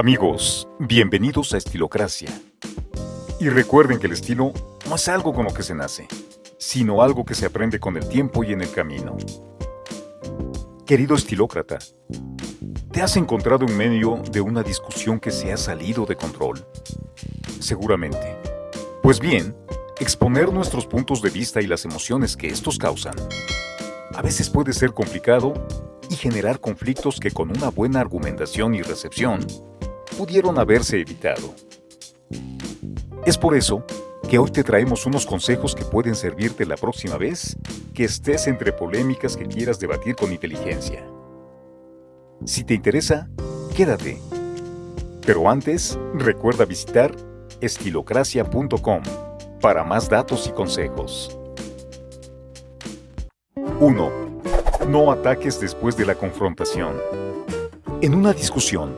Amigos, bienvenidos a Estilocracia. Y recuerden que el estilo no es algo con lo que se nace, sino algo que se aprende con el tiempo y en el camino. Querido estilócrata, ¿te has encontrado en medio de una discusión que se ha salido de control? Seguramente. Pues bien, exponer nuestros puntos de vista y las emociones que estos causan a veces puede ser complicado y generar conflictos que con una buena argumentación y recepción pudieron haberse evitado. Es por eso que hoy te traemos unos consejos que pueden servirte la próxima vez que estés entre polémicas que quieras debatir con inteligencia. Si te interesa, quédate. Pero antes, recuerda visitar estilocracia.com para más datos y consejos. 1. No ataques después de la confrontación. En una discusión,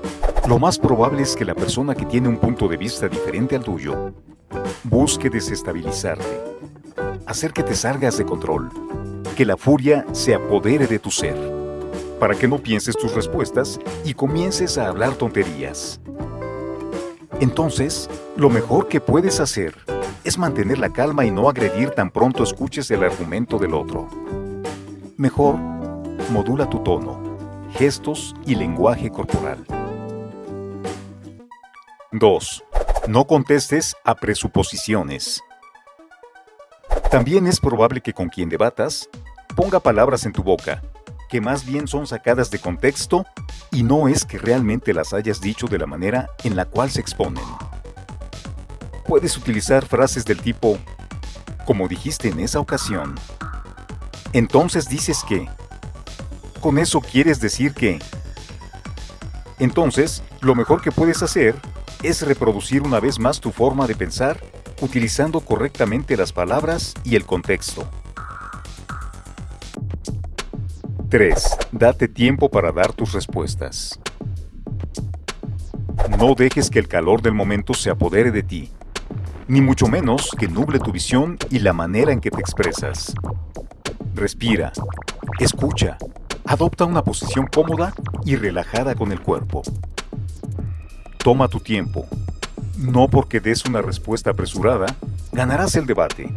lo más probable es que la persona que tiene un punto de vista diferente al tuyo busque desestabilizarte, hacer que te salgas de control, que la furia se apodere de tu ser, para que no pienses tus respuestas y comiences a hablar tonterías. Entonces, lo mejor que puedes hacer es mantener la calma y no agredir tan pronto escuches el argumento del otro. Mejor, modula tu tono, gestos y lenguaje corporal. 2. No contestes a presuposiciones. También es probable que con quien debatas ponga palabras en tu boca, que más bien son sacadas de contexto y no es que realmente las hayas dicho de la manera en la cual se exponen. Puedes utilizar frases del tipo, como dijiste en esa ocasión. Entonces dices que. Con eso quieres decir que. Entonces, lo mejor que puedes hacer es reproducir una vez más tu forma de pensar utilizando correctamente las palabras y el contexto. 3. Date tiempo para dar tus respuestas. No dejes que el calor del momento se apodere de ti, ni mucho menos que nuble tu visión y la manera en que te expresas. Respira, escucha, adopta una posición cómoda y relajada con el cuerpo. Toma tu tiempo. No porque des una respuesta apresurada, ganarás el debate.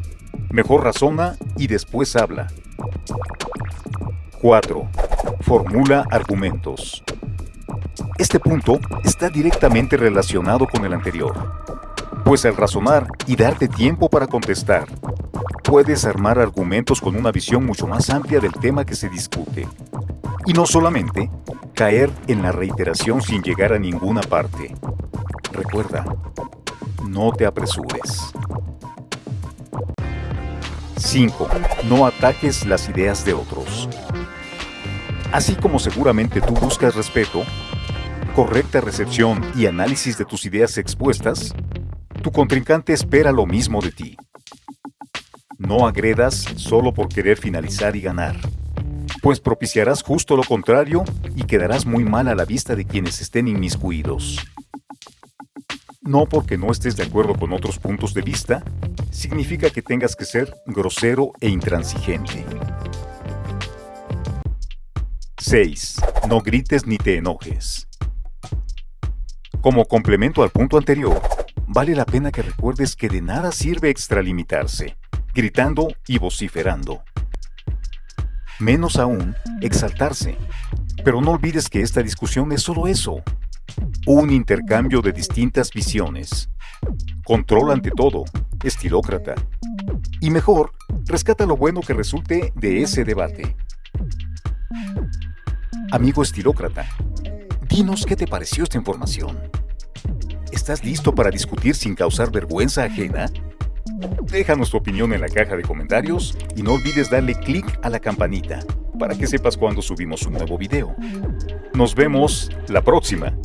Mejor razona y después habla. 4. Formula argumentos. Este punto está directamente relacionado con el anterior, pues al razonar y darte tiempo para contestar, puedes armar argumentos con una visión mucho más amplia del tema que se discute. Y no solamente caer en la reiteración sin llegar a ninguna parte. Recuerda, no te apresures. 5. No ataques las ideas de otros. Así como seguramente tú buscas respeto, correcta recepción y análisis de tus ideas expuestas, tu contrincante espera lo mismo de ti. No agredas solo por querer finalizar y ganar, pues propiciarás justo lo contrario y quedarás muy mal a la vista de quienes estén inmiscuidos. No porque no estés de acuerdo con otros puntos de vista, significa que tengas que ser grosero e intransigente. 6. No grites ni te enojes. Como complemento al punto anterior, vale la pena que recuerdes que de nada sirve extralimitarse gritando y vociferando. Menos aún, exaltarse. Pero no olvides que esta discusión es solo eso, un intercambio de distintas visiones. Control ante todo, estilócrata. Y mejor, rescata lo bueno que resulte de ese debate. Amigo estilócrata, dinos qué te pareció esta información. ¿Estás listo para discutir sin causar vergüenza ajena? Déjanos tu opinión en la caja de comentarios y no olvides darle clic a la campanita para que sepas cuando subimos un nuevo video. Nos vemos la próxima.